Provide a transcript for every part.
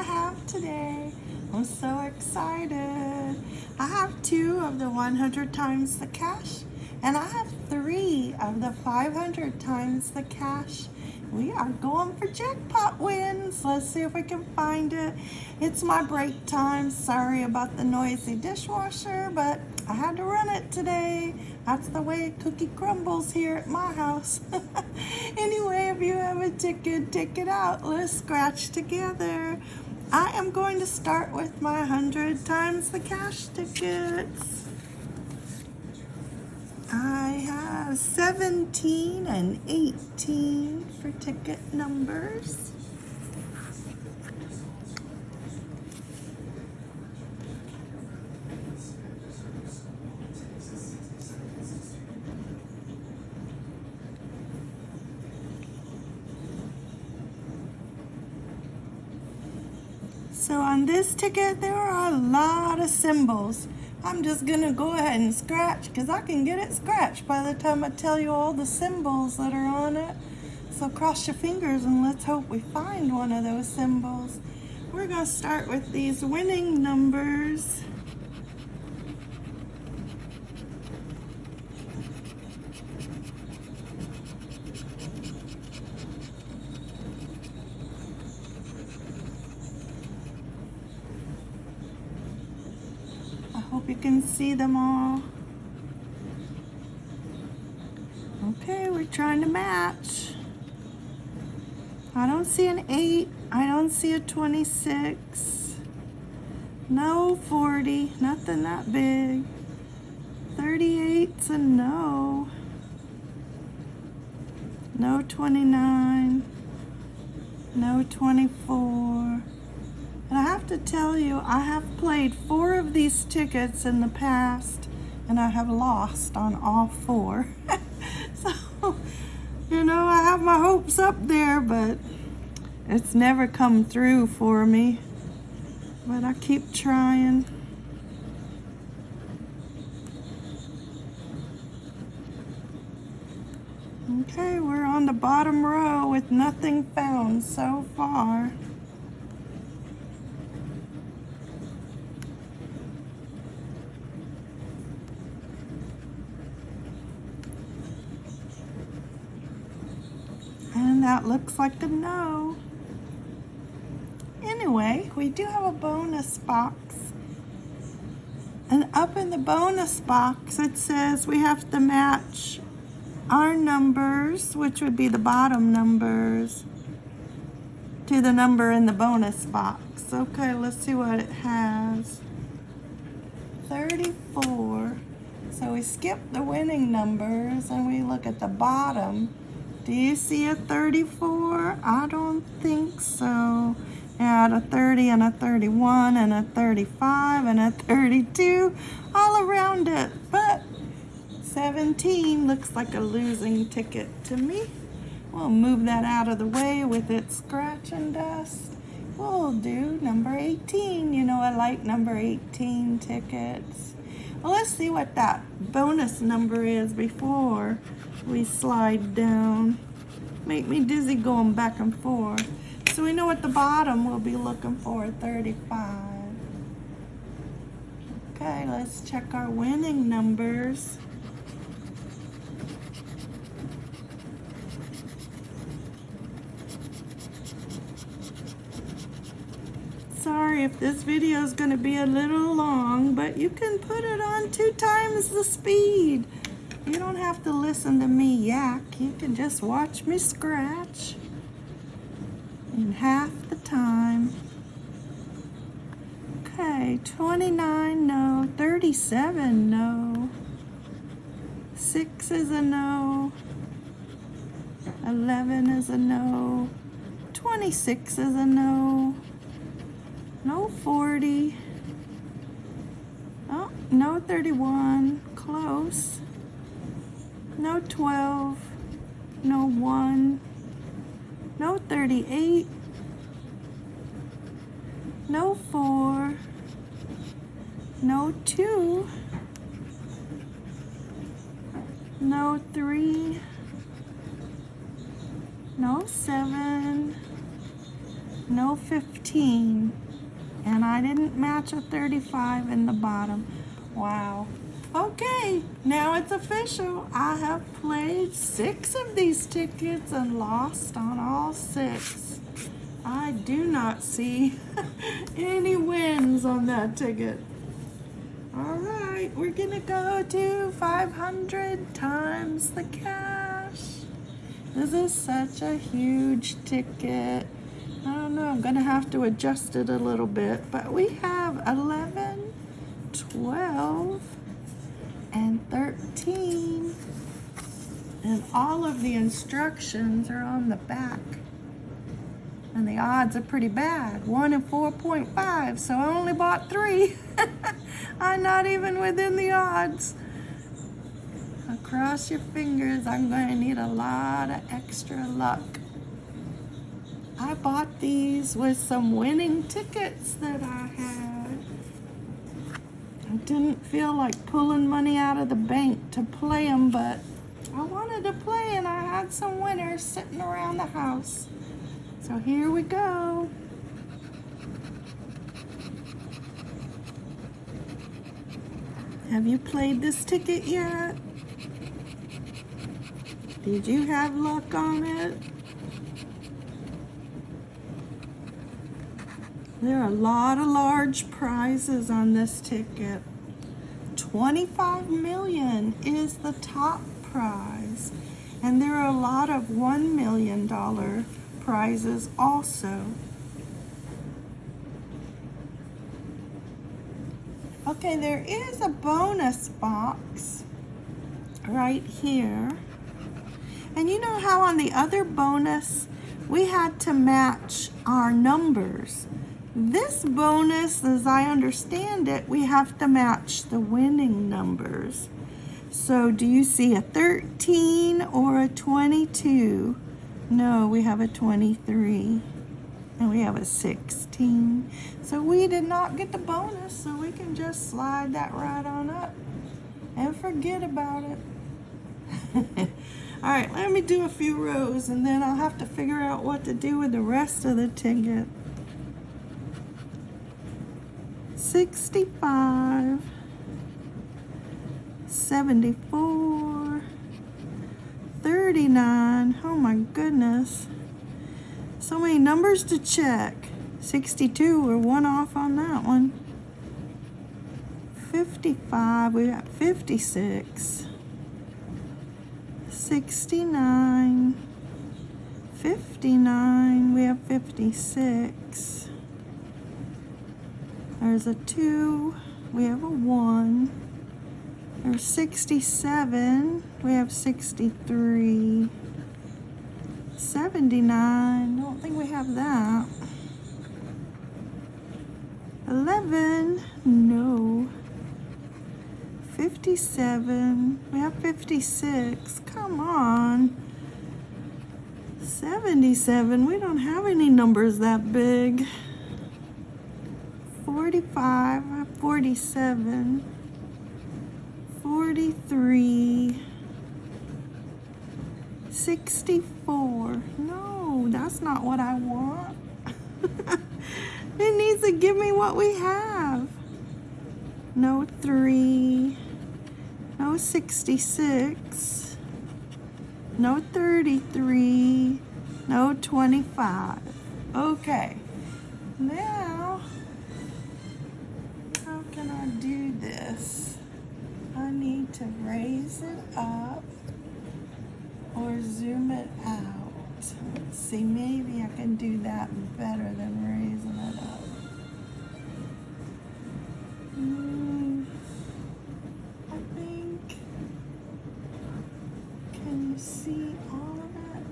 I have today. I'm so excited. I have two of the 100 times the cash and I have three of the 500 times the cash. We are going for jackpot wins. Let's see if we can find it. It's my break time. Sorry about the noisy dishwasher, but I had to run it today. That's the way cookie crumbles here at my house. anyway, if you have a ticket, take it out. Let's scratch together. I am going to start with my 100 times the cash tickets. I have 17 and 18 for ticket numbers. So on this ticket, there are a lot of symbols. I'm just gonna go ahead and scratch because I can get it scratched by the time I tell you all the symbols that are on it. So cross your fingers and let's hope we find one of those symbols. We're gonna start with these winning numbers. Hope you can see them all. Okay, we're trying to match. I don't see an 8. I don't see a 26. No 40. Nothing that big. 38's a no. No 29. No 24. And I have to tell you, I have played four of these tickets in the past and I have lost on all four. so, you know, I have my hopes up there, but it's never come through for me. But I keep trying. Okay, we're on the bottom row with nothing found so far. that looks like a no. Anyway, we do have a bonus box. And up in the bonus box, it says we have to match our numbers, which would be the bottom numbers, to the number in the bonus box. Okay, let's see what it has. 34. So we skip the winning numbers and we look at the bottom do you see a 34? I don't think so. Add a 30 and a 31 and a 35 and a 32 all around it. But 17 looks like a losing ticket to me. We'll move that out of the way with its scratch and dust. We'll do number 18. You know I like number 18 tickets. Well, let's see what that bonus number is before we slide down. Make me dizzy going back and forth. So we know at the bottom we'll be looking for 35. Okay, let's check our winning numbers. If this video is going to be a little long, but you can put it on two times the speed. You don't have to listen to me yak. You can just watch me scratch in half the time. Okay, 29, no. 37, no. 6 is a no. 11 is a no. 26 is a no. No 40. Oh, no 31. Close. No 12, no 1, no 38, no 4, no 2, no 3, no 7, no 15. And I didn't match a 35 in the bottom. Wow. Okay, now it's official. I have played six of these tickets and lost on all six. I do not see any wins on that ticket. All right, we're gonna go to 500 times the cash. This is such a huge ticket. I'm gonna have to adjust it a little bit, but we have 11, 12, and 13. And all of the instructions are on the back. And the odds are pretty bad. 1 and 4.5, so I only bought three. I'm not even within the odds. Cross your fingers, I'm going to need a lot of extra luck. I bought these with some winning tickets that I had. I didn't feel like pulling money out of the bank to play them, but I wanted to play and I had some winners sitting around the house. So here we go. Have you played this ticket yet? Did you have luck on it? There are a lot of large prizes on this ticket. 25 million is the top prize. And there are a lot of $1 million prizes also. Okay, there is a bonus box right here. And you know how on the other bonus, we had to match our numbers. This bonus, as I understand it, we have to match the winning numbers. So do you see a 13 or a 22? No, we have a 23 and we have a 16. So we did not get the bonus, so we can just slide that right on up and forget about it. All right, let me do a few rows and then I'll have to figure out what to do with the rest of the ticket. 65, 74, 39, oh my goodness. So many numbers to check. 62, we're one off on that one. 55, we got 56. 69, 59, we have 56. There's a 2, we have a 1. There's 67, we have 63. 79, don't think we have that. 11, no. 57. We have 56. Come on. 77. We don't have any numbers that big. 45. 47. 43. 64. No, that's not what I want. it needs to give me what we have. No 3. No 66. No 33. No 25. Okay. Now, how can I do this? I to raise it up or zoom it out. Let's see, maybe I can do that better than raising it up. Mm, I think, can you see all of that?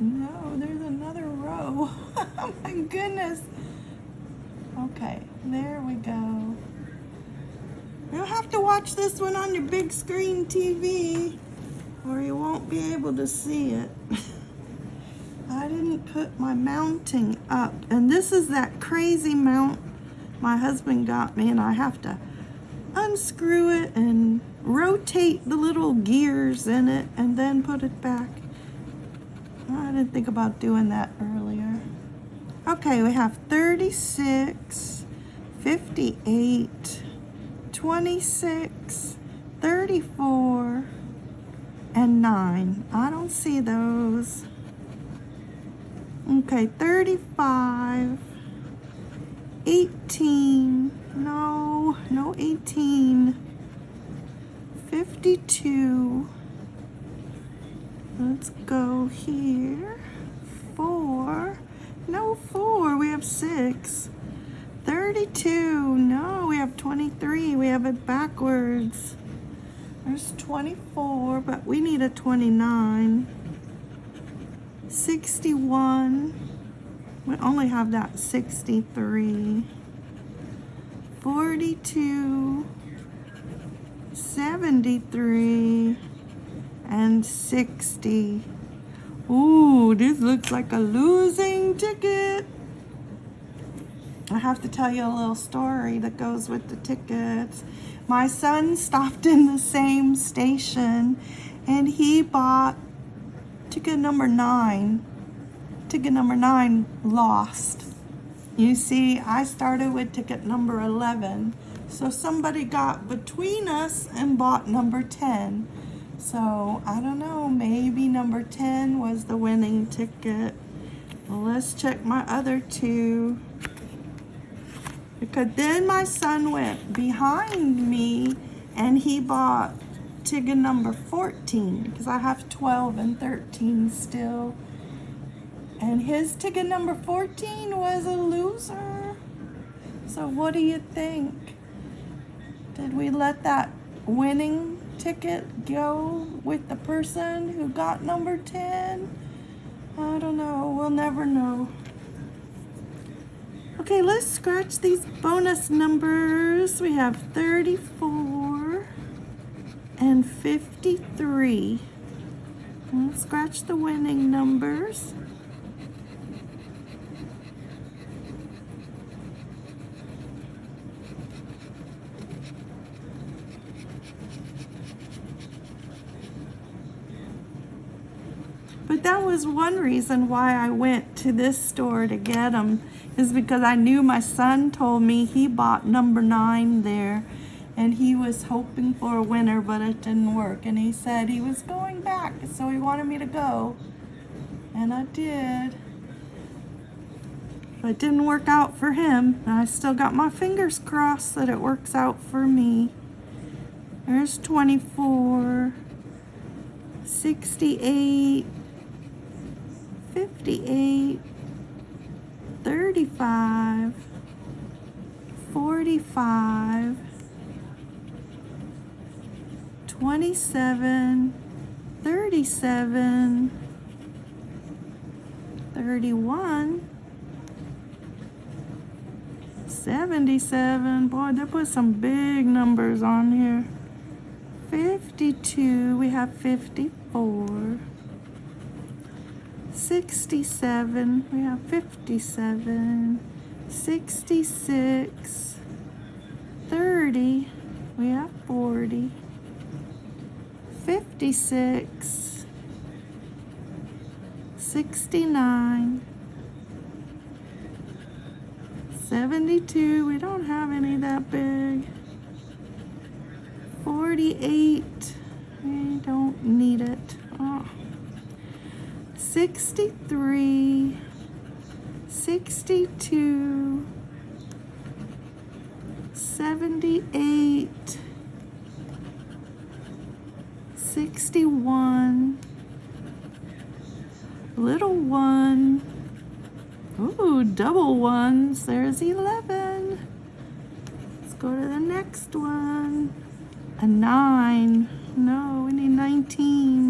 No, there's another row. oh my goodness. Okay, there we go. You'll have to watch this one on your big screen TV or you won't be able to see it. I didn't put my mounting up and this is that crazy mount my husband got me and I have to unscrew it and rotate the little gears in it and then put it back. I didn't think about doing that earlier. Okay, we have 36, 58, 26, 34, and 9. I don't see those. Okay, 35, 18, no, no 18, 52, let's go here, 4, no 4, we have 6, 32, no, we have 23, we have it backwards, there's 24, but we need a 29. 61. We only have that 63. 42. 73. And 60. Ooh, this looks like a losing ticket. I have to tell you a little story that goes with the tickets. My son stopped in the same station and he bought ticket number nine. Ticket number nine lost. You see, I started with ticket number 11. So somebody got between us and bought number 10. So I don't know, maybe number 10 was the winning ticket. Let's check my other two. Because then my son went behind me and he bought ticket number 14 because I have 12 and 13 still. And his ticket number 14 was a loser. So what do you think? Did we let that winning ticket go with the person who got number 10? I don't know. We'll never know. Okay, let's scratch these bonus numbers. We have 34 and 53. Let's scratch the winning numbers. But that was one reason why I went to this store to get them is because I knew my son told me he bought number nine there and he was hoping for a winner, but it didn't work. And he said he was going back, so he wanted me to go. And I did. But it didn't work out for him. I still got my fingers crossed that it works out for me. There's 24, 68, 58, 35, 45, 27, 37, 31, 77. Boy, they put some big numbers on here. 52, we have 54. 67, we have 57, 66, 30, we have 40, 56, 69, 72, we don't have any that big, 48, we don't need it. Oh. 63, 62, 78, 61, little one, ooh, double ones, there's 11. Let's go to the next one. A nine, no, we need 19.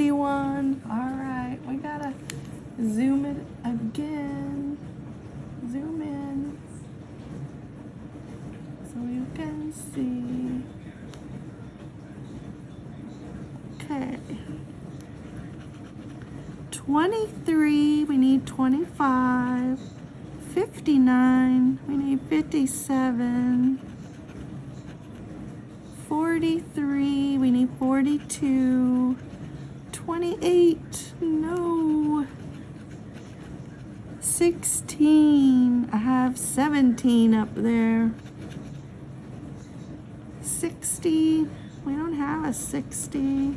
71. All right, we gotta zoom it again. Zoom in so you can see. Okay. 23, we need 25. 59, we need 57. 43, we need 42. 28, no. 16. I have 17 up there. 60. We don't have a 60.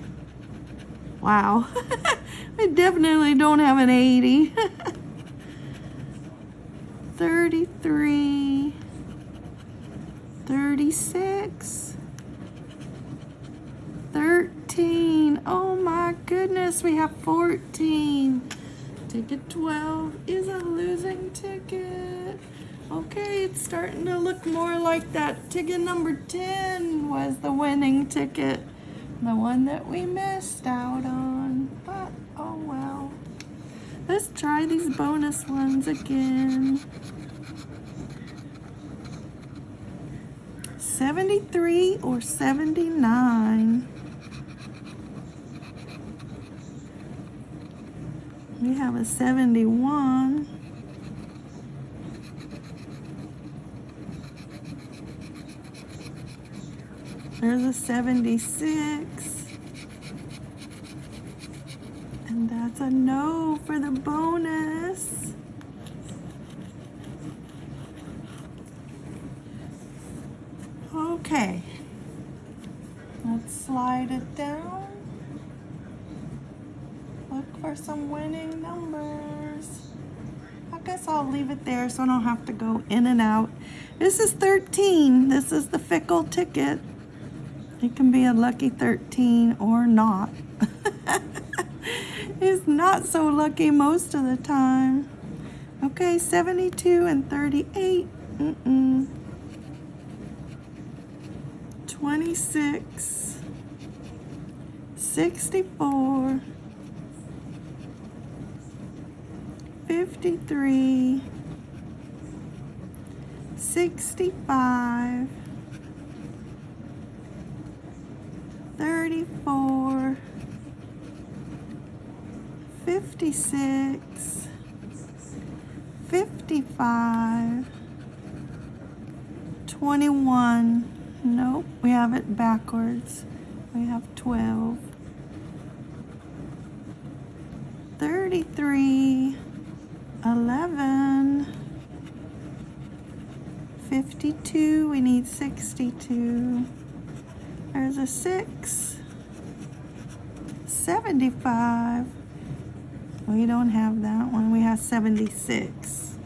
Wow. I definitely don't have an 80. 33. 36. 13. Oh my goodness, we have 14. Ticket 12 is a losing ticket. Okay, it's starting to look more like that ticket number 10 was the winning ticket. The one that we missed out on. But, oh well. Let's try these bonus ones again. 73 or 79. We have a 71. There's a 76. And that's a no for the bonus. Okay. Let's slide it down. For some winning numbers. I guess I'll leave it there so I don't have to go in and out. This is 13. This is the fickle ticket. It can be a lucky 13 or not. it's not so lucky most of the time. Okay, 72 and 38. Mm-mm. 26. 64. 53. 65. 34, 56, 55, 21. Nope, we have it backwards. We have 12, 33, 11, 52. We need 62. There's a six. 75. We don't have that one. We have 76.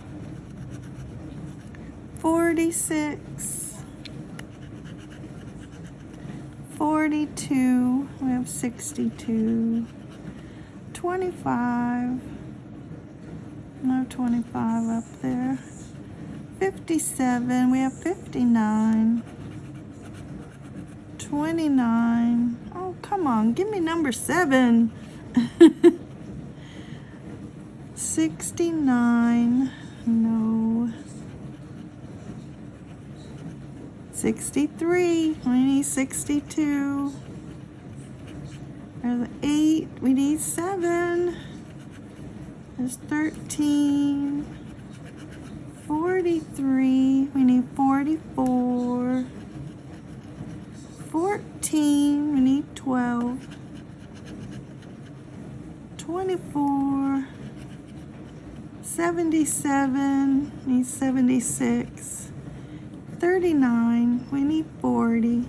46. 42. We have 62. 25. No 25 up there. 57. We have 59. 29. Oh, come on. Give me number 7. 69. No. 63. We need 62. There's 8. We need 7. There's 13. 43. We need 44. 14, we need 12, 24, 77, need 76, 39, we need 40,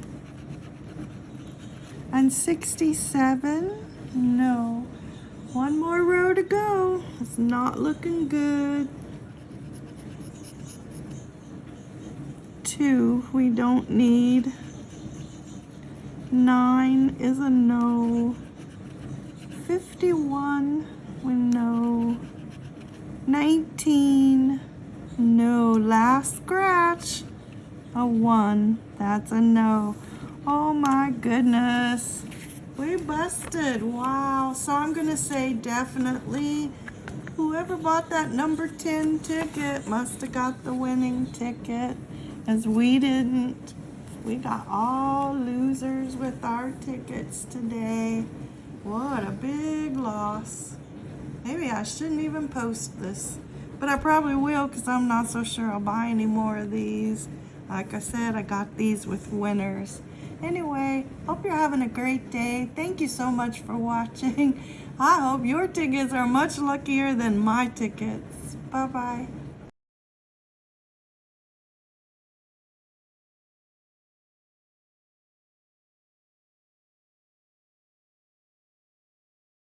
and 67, no. One more row to go. It's not looking good. Two, we don't need. Nine is a no. 51, we no. 19, no. Last scratch, a one. That's a no. Oh my goodness. We busted. Wow. So I'm going to say definitely whoever bought that number 10 ticket must have got the winning ticket as we didn't. We got all losers with our tickets today. What a big loss. Maybe I shouldn't even post this. But I probably will because I'm not so sure I'll buy any more of these. Like I said, I got these with winners. Anyway, hope you're having a great day. Thank you so much for watching. I hope your tickets are much luckier than my tickets. Bye-bye.